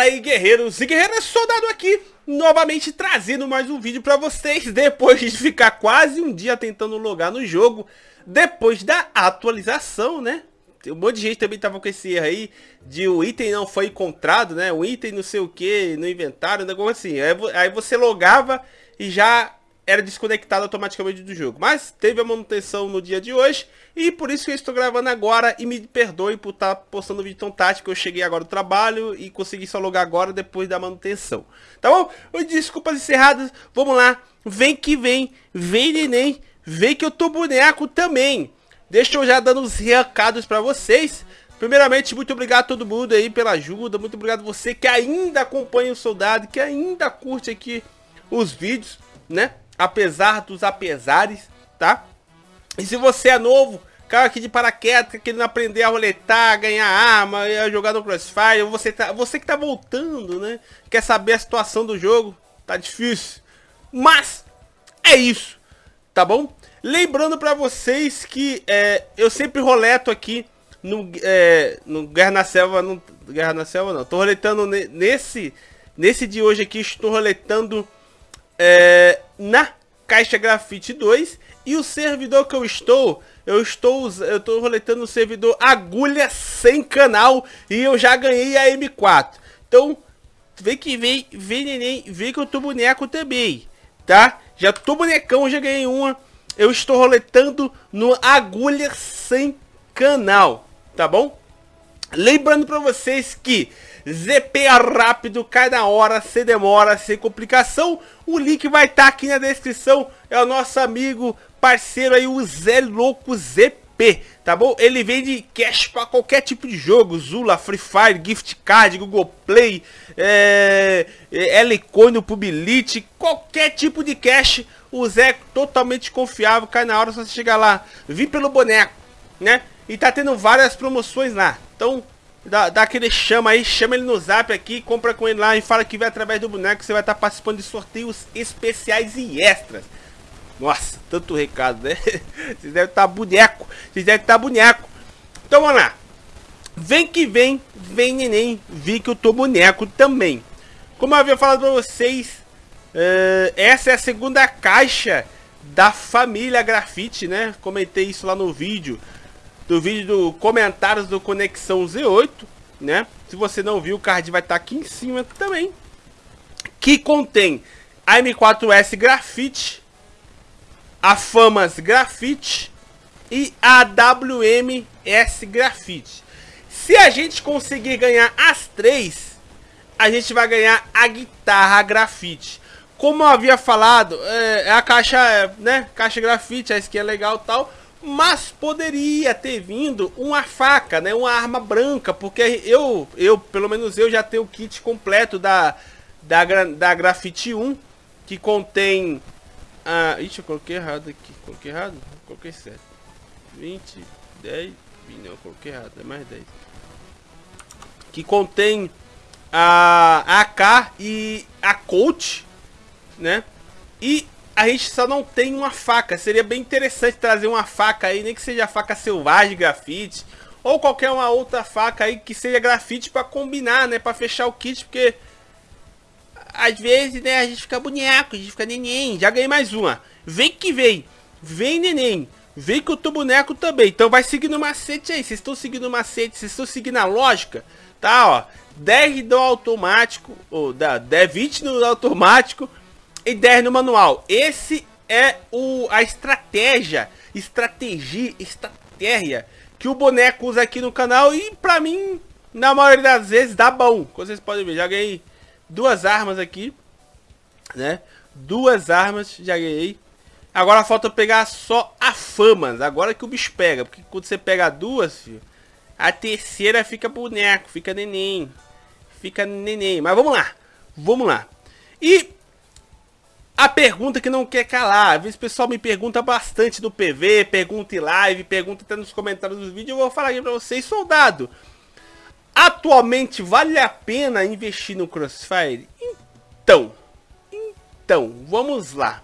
Fala aí guerreiros e guerreiras, soldado aqui, novamente trazendo mais um vídeo pra vocês Depois de ficar quase um dia tentando logar no jogo Depois da atualização, né? Um monte de gente também tava com esse erro aí De o item não foi encontrado, né? O item não sei o que, no inventário, um negócio assim Aí você logava e já era desconectado automaticamente do jogo. Mas teve a manutenção no dia de hoje e por isso que eu estou gravando agora e me perdoe por estar tá postando vídeo tão tático. Eu cheguei agora do trabalho e consegui só logar agora depois da manutenção. Tá bom? Desculpas encerradas, vamos lá. Vem que vem, vem neném, vem que eu tô boneco também. Deixa eu já dando os recados para vocês. Primeiramente, muito obrigado a todo mundo aí pela ajuda. Muito obrigado você que ainda acompanha o Soldado, que ainda curte aqui os vídeos, né? Apesar dos apesares, tá? E se você é novo, caiu aqui de paraquedas, querendo aprender a roletar, ganhar arma, jogar no Crossfire, você, tá, você que tá voltando, né? Quer saber a situação do jogo, tá difícil. Mas, é isso, tá bom? Lembrando pra vocês que é, eu sempre roleto aqui no, é, no Guerra na Selva, no, Guerra na Selva não, tô roletando nesse, nesse de hoje aqui, estou roletando é, na Caixa Grafite 2 e o servidor que eu estou, eu estou eu estou roletando o servidor Agulha sem canal e eu já ganhei a M4. Então, vem que vem, vem neném, vem que eu tô boneco também, tá? Já tô bonecão, já ganhei uma. Eu estou roletando no Agulha sem canal, tá bom? Lembrando para vocês que ZP rápido, cai na hora, sem demora, sem complicação. O link vai estar tá aqui na descrição. É o nosso amigo, parceiro aí, o Zé Louco ZP, tá bom? Ele vende cash para qualquer tipo de jogo. Zula, Free Fire, Gift Card, Google Play, é, é, Elecoin, Publicity, qualquer tipo de cash. O Zé é totalmente confiável, cai na hora, só você chegar lá. Vim pelo boneco, né? E tá tendo várias promoções lá. Então, Dá, dá aquele chama aí, chama ele no zap aqui, compra com ele lá e fala que vai através do boneco, você vai estar tá participando de sorteios especiais e extras. Nossa, tanto recado, né? Vocês devem estar tá boneco, vocês devem estar tá boneco. Então vamos lá. Vem que vem, vem neném, vi que eu tô boneco também. Como eu havia falado pra vocês, uh, essa é a segunda caixa da família Grafite, né? Comentei isso lá no vídeo do vídeo do comentários do Conexão Z8, né? Se você não viu, o card vai estar tá aqui em cima também. Que contém a M4S Grafite, a Famas Grafite e a WMS Grafite. Se a gente conseguir ganhar as três, a gente vai ganhar a guitarra grafite. Como eu havia falado, é, é a caixa, né? Caixa grafite, a skin é legal e tal. Mas poderia ter vindo uma faca, né? Uma arma branca, porque eu, eu pelo menos eu já tenho o kit completo da, da, da Grafite 1, que contém... Ah, ixi, eu coloquei errado aqui. Coloquei errado? Coloquei certo. 20, 10, não, coloquei errado, é mais 10. Que contém a AK e a Colt, né? E a gente só não tem uma faca. Seria bem interessante trazer uma faca aí, nem que seja faca selvagem, grafite. Ou qualquer uma outra faca aí que seja grafite para combinar, né? Para fechar o kit, porque... Às vezes, né, a gente fica boneco, a gente fica neném. Já ganhei mais uma. Vem que vem. Vem, neném. Vem que eu tô boneco também. Então vai seguindo o macete aí. Vocês estão seguindo o macete, vocês estão seguindo a lógica. Tá, ó. 10 do automático, ou da 10, 20 no automático, 10 no manual. Esse é o, a estratégia, estratégia, estratégia que o boneco usa aqui no canal e pra mim, na maioria das vezes, dá bom. Como vocês podem ver, já ganhei duas armas aqui, né? Duas armas, já ganhei. Agora falta pegar só a famas, agora que o bicho pega. Porque quando você pega duas, filho, a terceira fica boneco, fica neném. Fica neném. Mas vamos lá, vamos lá. E a pergunta que não quer calar, às vezes o pessoal me pergunta bastante no PV, pergunta em live, pergunta até nos comentários do vídeo, eu vou falar aqui pra vocês, soldado. Atualmente vale a pena investir no Crossfire? Então, então, vamos lá.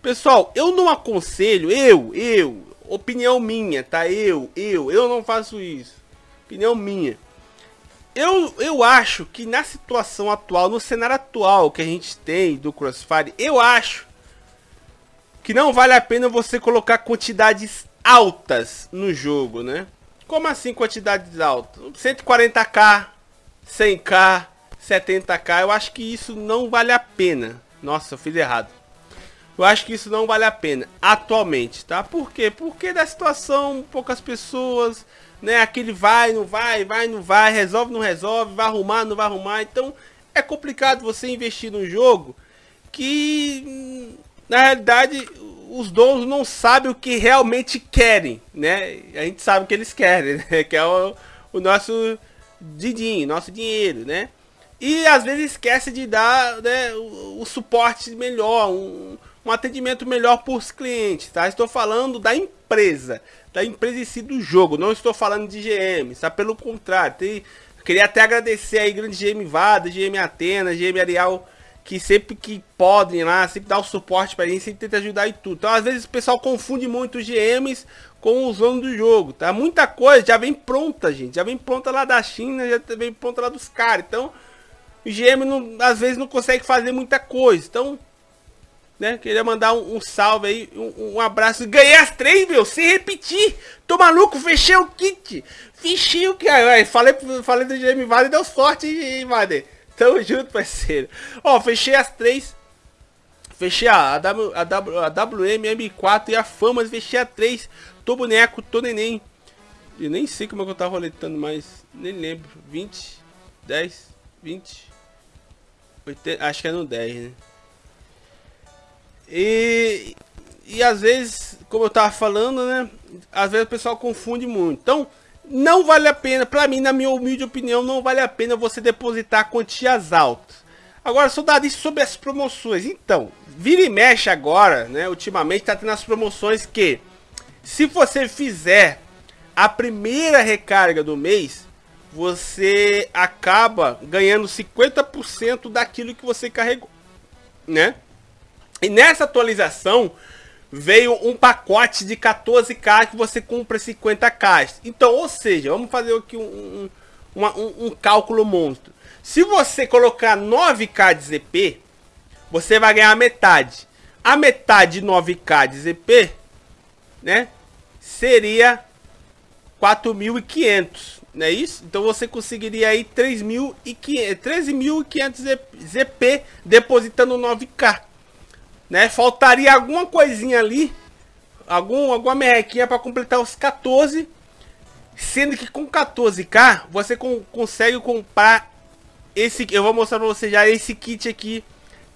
Pessoal, eu não aconselho, eu, eu, opinião minha, tá? Eu, eu, eu não faço isso. Opinião minha. Eu, eu acho que na situação atual, no cenário atual que a gente tem do Crossfire, eu acho que não vale a pena você colocar quantidades altas no jogo, né? Como assim quantidades altas? 140k, 100k, 70k, eu acho que isso não vale a pena. Nossa, eu fiz errado. Eu acho que isso não vale a pena atualmente, tá? Por quê? Porque da situação, poucas pessoas, né? Aquele vai, não vai, vai, não vai, resolve, não resolve, vai arrumar, não vai arrumar. Então é complicado você investir num jogo que, na realidade, os donos não sabem o que realmente querem, né? A gente sabe o que eles querem, né? Que é o, o nosso didinho, nosso dinheiro, né? E às vezes esquece de dar né, o, o suporte melhor, um, um atendimento melhor para os clientes, tá? Estou falando da empresa, da empresa em si do jogo, não estou falando de GM, tá? Pelo contrário, tem, queria até agradecer aí grande GM Vada, GM Atena, GM Arial, que sempre que podem lá, sempre dá o suporte para gente, sempre tenta ajudar e tudo. Então às vezes o pessoal confunde muito os GMs com os donos do jogo, tá? Muita coisa já vem pronta, gente, já vem pronta lá da China, já vem pronta lá dos caras, então... O GM não, às vezes não consegue fazer muita coisa, então né? Queria mandar um, um salve aí, um, um, abraço. Ganhei as três, meu, sem repetir. Tô maluco, fechei o kit. Fechei o que. Falei, falei do GM Vale e deu sorte, hein, Vader. Tamo junto, parceiro. Ó, fechei as três. Fechei a, a, w, a, w, a WM, M4 e a Famas. Fechei a três. Tô boneco, tô neném. Eu nem sei como é que eu tava roletando mais. Nem lembro. 20, 10, 20. 80, acho que é no 10, né? E, e às vezes, como eu tava falando, né? Às vezes o pessoal confunde muito. Então, não vale a pena, para mim, na minha humilde opinião, não vale a pena você depositar quantias altas. Agora, soldado, sobre as promoções. Então, vira e mexe agora, né? Ultimamente tá tendo as promoções que, se você fizer a primeira recarga do mês, você acaba ganhando 50% daquilo que você carregou, né? E nessa atualização veio um pacote de 14k que você compra 50k. Então, ou seja, vamos fazer aqui um, um, um, um cálculo monstro. Se você colocar 9k de ZP, você vai ganhar metade. A metade de 9k de ZP, né, seria 4.500, não é isso? Então você conseguiria aí 13.500 ZP depositando 9k né? Faltaria alguma coisinha ali, algum, alguma merrequinha para completar os 14, sendo que com 14k você com, consegue comprar esse, eu vou mostrar para você já esse kit aqui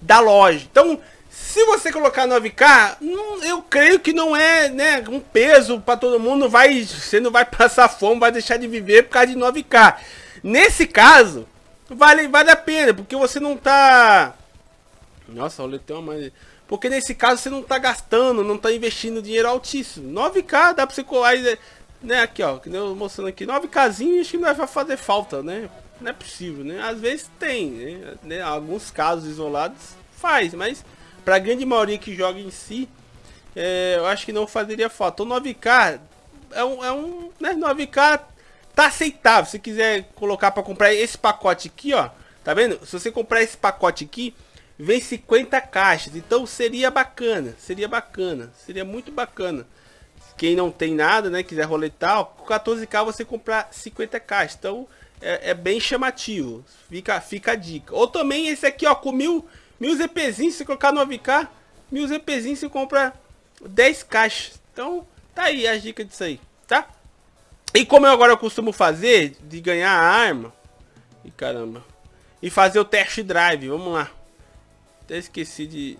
da loja. Então, se você colocar 9k, eu creio que não é, né, um peso para todo mundo, vai, você não vai passar fome, vai deixar de viver por causa de 9k. Nesse caso, vale, vale a pena, porque você não tá Nossa, olha, tem uma porque nesse caso você não está gastando, não está investindo dinheiro altíssimo. 9k dá para você colar, né? Aqui ó, que eu mostrando aqui, 9k acho que não vai fazer falta, né? Não é possível, né? Às vezes tem, né? né? Alguns casos isolados faz, mas para a grande maioria que joga em si, é, eu acho que não fazeria falta. Então 9k é um, é um né? 9k tá aceitável. Se quiser colocar para comprar esse pacote aqui, ó, tá vendo? Se você comprar esse pacote aqui, vem 50 caixas. Então seria bacana, seria bacana, seria muito bacana. Quem não tem nada, né, quiser roletar, com 14k você comprar 50 caixas. Então é, é, bem chamativo. Fica, fica a dica. Ou também esse aqui, ó, com mil, mil ZPzinhos, se colocar 9k, mil ZPzinhos você compra 10 caixas. Então tá aí a dica disso aí, tá? E como eu agora costumo fazer, de ganhar a arma, e caramba, e fazer o test drive, vamos lá. Até esqueci de,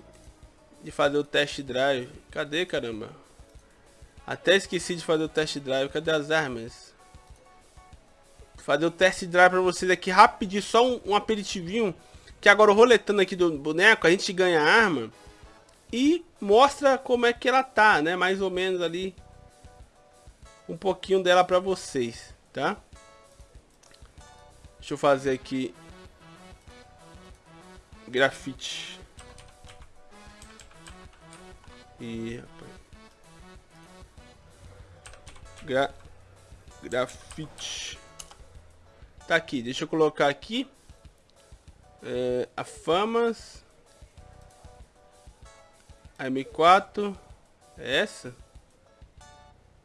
de fazer o test drive. Cadê, caramba? Até esqueci de fazer o test drive. Cadê as armas? Fazer o test drive pra vocês aqui rapidinho. Só um, um aperitivinho. Que agora roletando aqui do boneco, a gente ganha a arma. E mostra como é que ela tá, né? Mais ou menos ali. Um pouquinho dela pra vocês, tá? Deixa eu fazer aqui grafite. E rapaz. Gra grafite. Tá aqui, deixa eu colocar aqui. É, a Famas. A M4. É essa?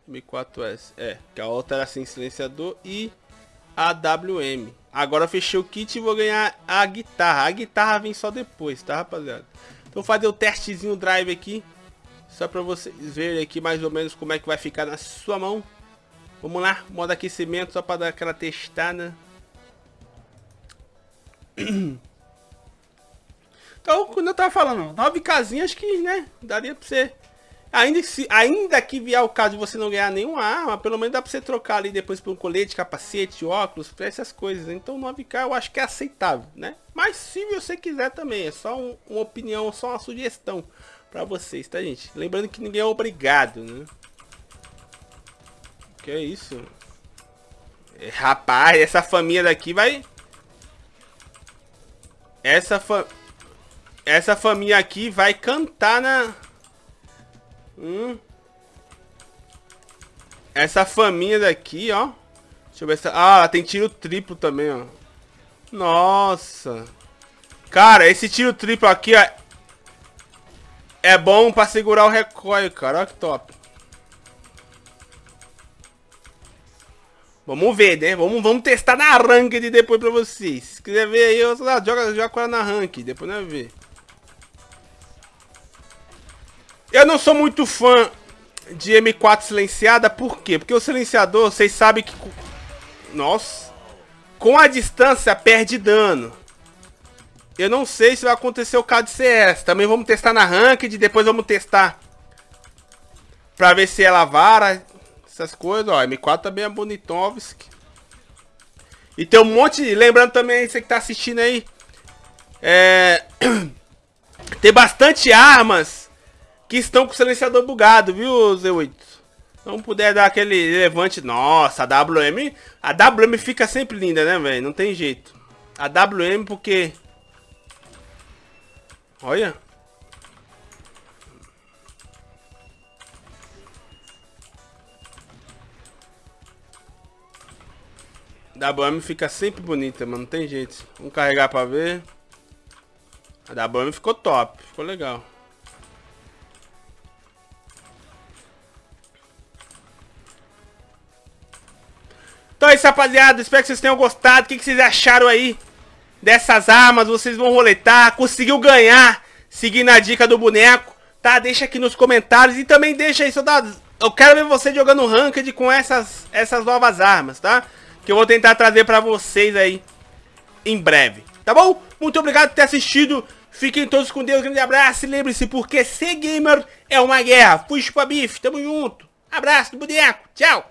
M4S. É, que a outra era sem silenciador e a WM. Agora fechei o kit e vou ganhar a guitarra. A guitarra vem só depois, tá, rapaziada? Então fazer o testezinho drive aqui. Só pra vocês verem aqui mais ou menos como é que vai ficar na sua mão. Vamos lá, modo aquecimento só pra dar aquela testada. Então, quando eu tava falando, 9 casinhas que, né, daria pra você... Ainda, se, ainda que vier o caso de você não ganhar nenhuma arma, pelo menos dá pra você trocar ali depois por um colete, capacete, óculos, essas coisas. Então 9k eu acho que é aceitável, né? Mas se você quiser também, é só um, uma opinião, só uma sugestão pra vocês, tá gente? Lembrando que ninguém é obrigado, né? Que é isso? É, rapaz, essa família daqui vai... Essa família... Essa família aqui vai cantar na... Hum. Essa família daqui, ó. Deixa eu ver se... Ah, tem tiro triplo também, ó. Nossa. Cara, esse tiro triplo aqui, ó. É bom pra segurar o recoil, cara. Olha que top. Vamos ver, né? Vamos, vamos testar na ranked depois pra vocês. Se quiser ver aí, eu, joga, joga com ela na ranked. Depois nós ver. Eu não sou muito fã de M4 silenciada, por quê? Porque o silenciador, vocês sabem que... Nossa! Com a distância, perde dano. Eu não sei se vai acontecer o caso de CS. Também vamos testar na Ranked, depois vamos testar pra ver se ela vara, essas coisas. Ó, M4 também é Bonitovski. E tem um monte... Lembrando também, você que tá assistindo aí, é... Tem bastante armas que estão com o silenciador bugado, viu, Z8? Não puder dar aquele levante. Nossa, a WM. A WM fica sempre linda, né, velho? Não tem jeito. A WM porque. Olha. A WM fica sempre bonita, mano. Não tem jeito. Vamos carregar pra ver. A WM ficou top. Ficou legal. Isso, rapaziada. Espero que vocês tenham gostado. O que, vocês acharam aí dessas armas? Vocês vão roletar. Conseguiu ganhar seguindo a dica do boneco. Tá? Deixa aqui nos comentários. E também deixa aí, soldado. Eu quero ver você jogando Ranked com essas, essas novas armas, tá? Que eu vou tentar trazer pra vocês aí em breve. Tá bom? Muito obrigado por ter assistido. Fiquem todos com Deus. Grande abraço. E lembre-se, porque ser gamer é uma guerra. Fui chupa bife. Tamo junto. Abraço do boneco. Tchau.